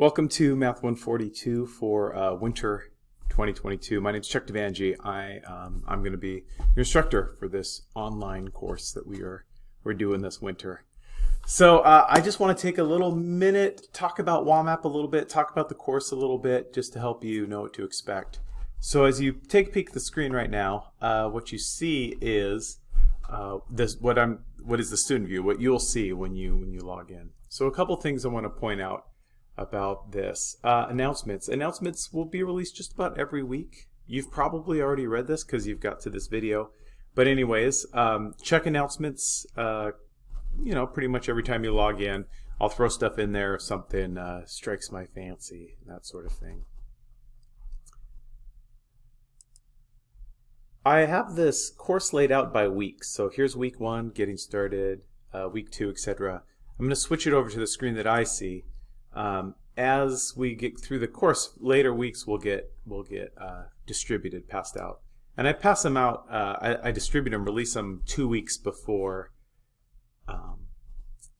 Welcome to Math 142 for uh, winter 2022. My name is Chuck Devangi. I, um, I'm going to be your instructor for this online course that we are we're doing this winter. So uh, I just want to take a little minute, talk about WAMAP a little bit, talk about the course a little bit, just to help you know what to expect. So as you take a peek at the screen right now, uh, what you see is uh, this what I'm what is the student view, what you'll see when you when you log in. So a couple things I want to point out about this. Uh, announcements. Announcements will be released just about every week. You've probably already read this because you've got to this video. But anyways, um, check announcements, uh, you know, pretty much every time you log in. I'll throw stuff in there if something uh, strikes my fancy, that sort of thing. I have this course laid out by weeks. So here's week one, getting started, uh, week two, etc. I'm going to switch it over to the screen that I see. Um, as we get through the course, later weeks will get will get uh, distributed, passed out. And I pass them out, uh, I, I, distribute them, release them two weeks before um,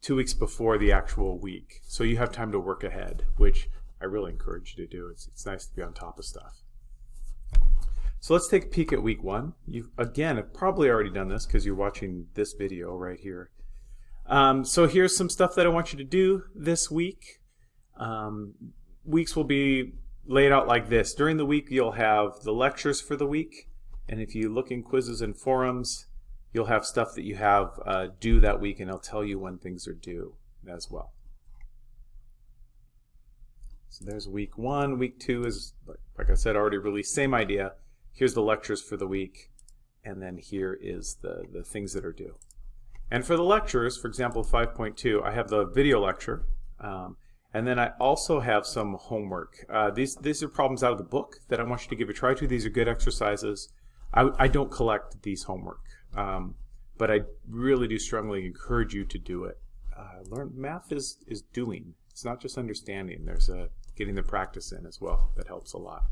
two weeks before the actual week. So you have time to work ahead, which I really encourage you to do. It's, it's nice to be on top of stuff. So let's take a peek at week one. You again have probably already done this because you're watching this video right here. Um, so here's some stuff that I want you to do this week. Um, weeks will be laid out like this. During the week, you'll have the lectures for the week. And if you look in quizzes and forums, you'll have stuff that you have uh, due that week, and it'll tell you when things are due as well. So there's week one. Week two is, like I said, already released. Same idea. Here's the lectures for the week. And then here is the, the things that are due. And for the lectures, for example, 5.2, I have the video lecture. Um, and then I also have some homework. Uh, these, these are problems out of the book that I want you to give a try to. These are good exercises. I, I don't collect these homework, um, but I really do strongly encourage you to do it. Uh, learn Math is, is doing. It's not just understanding. There's a getting the practice in as well. That helps a lot.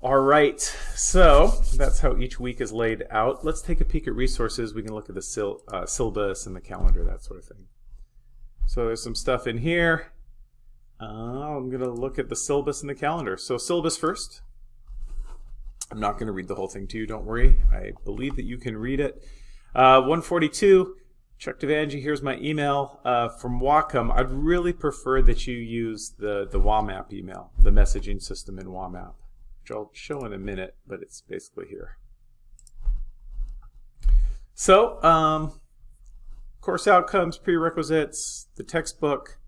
All right, so that's how each week is laid out. Let's take a peek at resources. We can look at the uh, syllabus and the calendar, that sort of thing. So there's some stuff in here. Uh, I'm going to look at the syllabus and the calendar. So syllabus first. I'm not going to read the whole thing to you, don't worry. I believe that you can read it. Uh, 142, Chuck Devangi, here's my email uh, from Whatcom. I'd really prefer that you use the, the WAMAP email, the messaging system in WAMAP, which I'll show in a minute, but it's basically here. So, um, course outcomes, prerequisites, the textbook.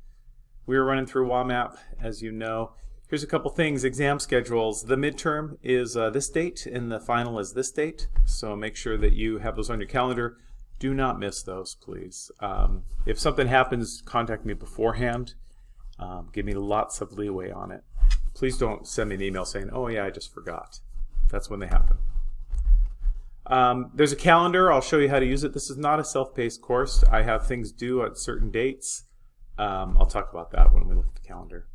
We are running through WAMAP, as you know. Here's a couple things, exam schedules. The midterm is uh, this date and the final is this date. So make sure that you have those on your calendar. Do not miss those, please. Um, if something happens, contact me beforehand. Um, give me lots of leeway on it. Please don't send me an email saying, oh yeah, I just forgot. That's when they happen. Um, there's a calendar. I'll show you how to use it. This is not a self-paced course. I have things due at certain dates. Um, I'll talk about that when we look at the calendar.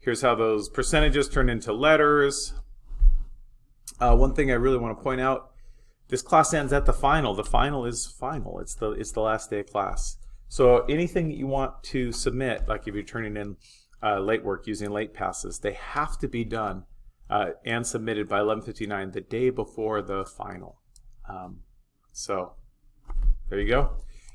Here's how those percentages turn into letters. Uh, one thing I really want to point out, this class ends at the final. The final is final. It's the, it's the last day of class. So anything that you want to submit, like if you're turning in uh, late work using late passes, they have to be done uh, and submitted by 11.59 the day before the final. Um, so there you go.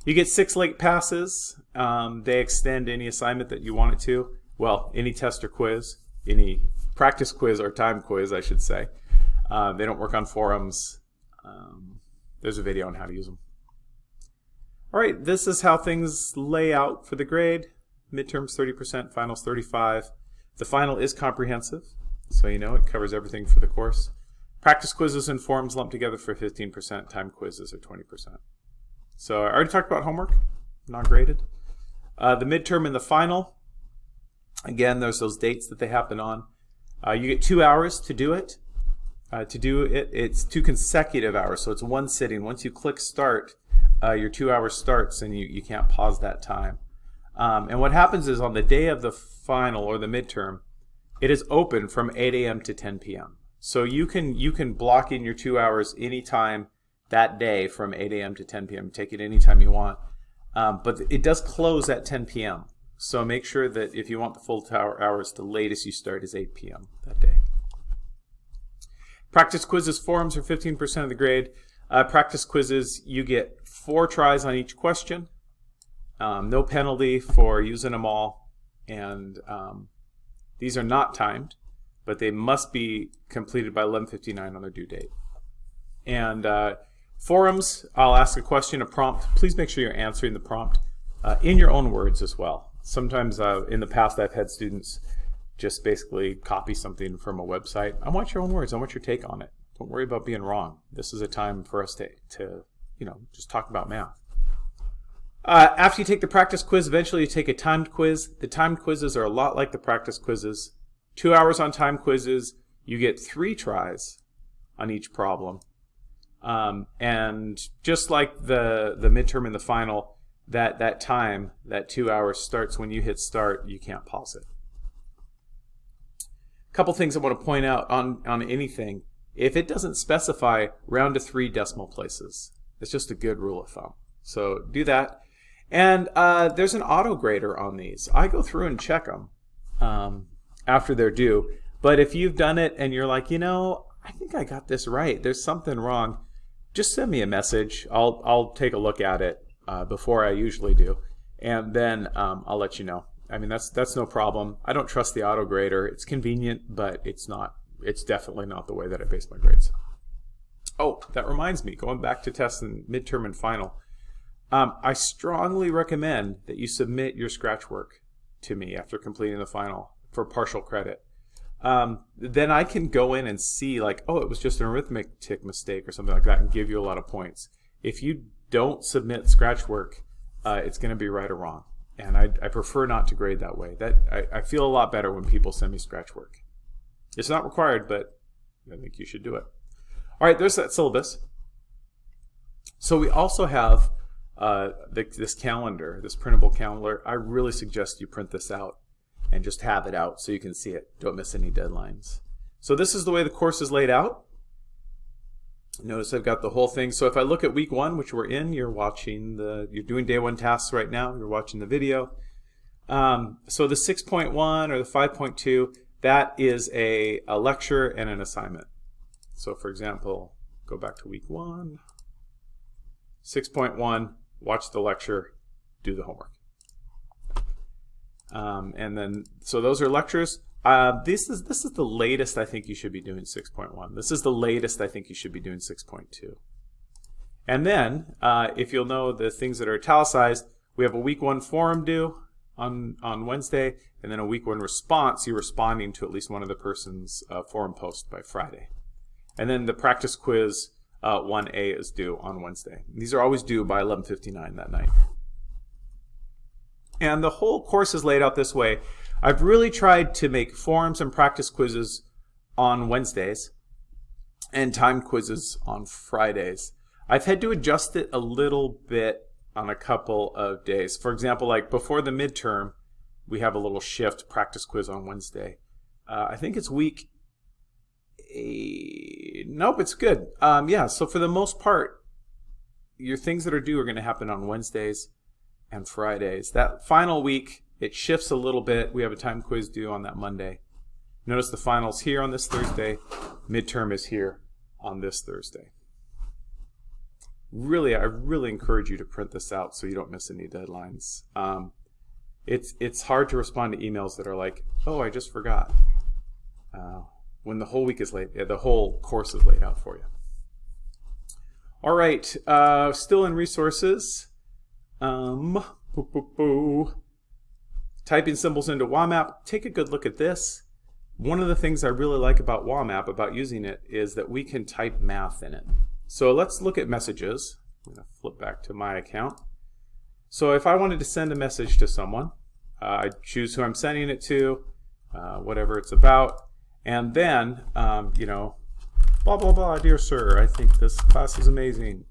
You get six late passes. Um, they extend any assignment that you want it to. Well, any test or quiz, any practice quiz or time quiz, I should say. Uh, they don't work on forums. Um, there's a video on how to use them. All right, this is how things lay out for the grade. Midterms 30%, finals 35. The final is comprehensive, so you know it covers everything for the course. Practice quizzes and forums lumped together for 15%, time quizzes are 20%. So I already talked about homework, non-graded. Uh, the midterm and the final, again, there's those dates that they happen on. Uh, you get two hours to do it. Uh, to do it, it's two consecutive hours, so it's one sitting. Once you click start, uh, your two hours starts and you, you can't pause that time. Um, and what happens is on the day of the final or the midterm, it is open from 8 a.m. to 10 p.m. So you can you can block in your two hours anytime that day from 8 a.m. to 10 p.m. Take it anytime you want. Um, but it does close at 10 p.m. So make sure that if you want the full tower hours, the latest you start is 8 p.m. that day. Practice quizzes forums are 15% of the grade. Uh, practice quizzes, you get four tries on each question. Um, no penalty for using them all. And um, these are not timed, but they must be completed by 11.59 on their due date. And uh, forums, I'll ask a question, a prompt. Please make sure you're answering the prompt uh, in your own words as well. Sometimes uh, in the past I've had students just basically copy something from a website. I want your own words. I want your take on it. Don't worry about being wrong. This is a time for us to, to you know, just talk about math. Uh, after you take the practice quiz, eventually you take a timed quiz. The timed quizzes are a lot like the practice quizzes. Two hours on time quizzes. You get three tries on each problem. Um, and just like the, the midterm and the final, that, that time, that two hours starts when you hit start. You can't pause it. A couple things I want to point out on, on anything. If it doesn't specify round to three decimal places, it's just a good rule of thumb. So do that. And uh, there's an auto grader on these. I go through and check them um, after they're due. But if you've done it and you're like, you know, I think I got this right. There's something wrong. Just send me a message. I'll I'll take a look at it uh, before I usually do, and then um, I'll let you know. I mean, that's that's no problem. I don't trust the auto grader. It's convenient, but it's not. It's definitely not the way that I base my grades. Oh, that reminds me. Going back to tests and midterm and final. Um, I strongly recommend that you submit your scratch work to me after completing the final for partial credit. Um, then I can go in and see like, oh, it was just an arithmetic mistake or something like that and give you a lot of points. If you don't submit scratch work, uh, it's going to be right or wrong. And I, I, prefer not to grade that way. That I, I feel a lot better when people send me scratch work. It's not required, but I think you should do it. All right, there's that syllabus. So we also have uh, the, this calendar, this printable calendar, I really suggest you print this out and just have it out so you can see it. Don't miss any deadlines. So this is the way the course is laid out. Notice I've got the whole thing. So if I look at week one, which we're in, you're watching the, you're doing day one tasks right now. You're watching the video. Um, so the 6.1 or the 5.2, that is a, a lecture and an assignment. So for example, go back to week one. 6.1, watch the lecture, do the homework. Um, and then, so those are lectures. Uh, this is this is the latest I think you should be doing 6.1. This is the latest I think you should be doing 6.2. And then, uh, if you'll know the things that are italicized, we have a week one forum due on, on Wednesday, and then a week one response, you're responding to at least one of the person's uh, forum post by Friday. And then the practice quiz uh, 1A is due on Wednesday. These are always due by 11.59 that night. And the whole course is laid out this way. I've really tried to make forums and practice quizzes on Wednesdays and time quizzes on Fridays. I've had to adjust it a little bit on a couple of days. For example, like before the midterm, we have a little shift practice quiz on Wednesday. Uh, I think it's week eight. Nope, it's good. Um, yeah, so for the most part, your things that are due are going to happen on Wednesdays and Fridays. That final week, it shifts a little bit. We have a time quiz due on that Monday. Notice the finals here on this Thursday. Midterm is here on this Thursday. Really, I really encourage you to print this out so you don't miss any deadlines. Um, it's it's hard to respond to emails that are like, oh, I just forgot. Uh, when the whole week is laid, the whole course is laid out for you. All right, uh, still in resources. Um, boo, boo, boo. Typing symbols into WAMAP. Take a good look at this. One of the things I really like about WAMAP, about using it, is that we can type math in it. So let's look at messages. I'm going to flip back to my account. So if I wanted to send a message to someone, uh, I choose who I'm sending it to, uh, whatever it's about, and then, um, you know, blah, blah, blah, dear sir, I think this class is amazing.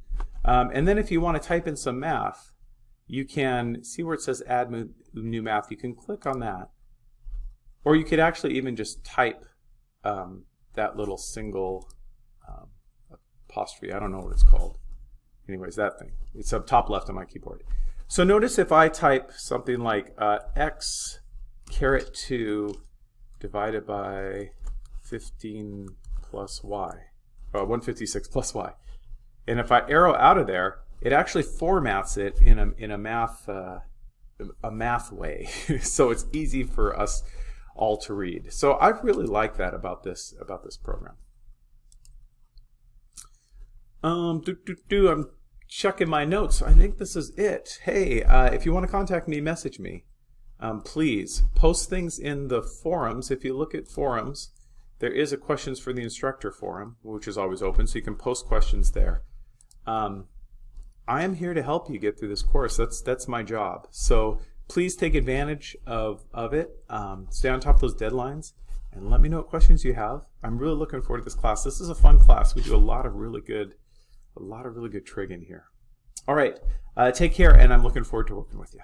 Um, and then if you want to type in some math, you can see where it says add new math. You can click on that. Or you could actually even just type um, that little single um, apostrophe. I don't know what it's called. Anyways, that thing. It's up top left on my keyboard. So notice if I type something like uh, x caret 2 divided by 15 plus y, or 156 plus y. And if I arrow out of there, it actually formats it in a, in a math uh, a math way, so it's easy for us all to read. So I really like that about this about this program. Um, do, do, do, I'm checking my notes. I think this is it. Hey, uh, if you want to contact me, message me. Um, please post things in the forums. If you look at forums, there is a questions for the instructor forum, which is always open, so you can post questions there. Um, I am here to help you get through this course. That's that's my job. So please take advantage of, of it. Um, stay on top of those deadlines and let me know what questions you have. I'm really looking forward to this class. This is a fun class. We do a lot of really good, a lot of really good trig in here. All right, uh, take care, and I'm looking forward to working with you.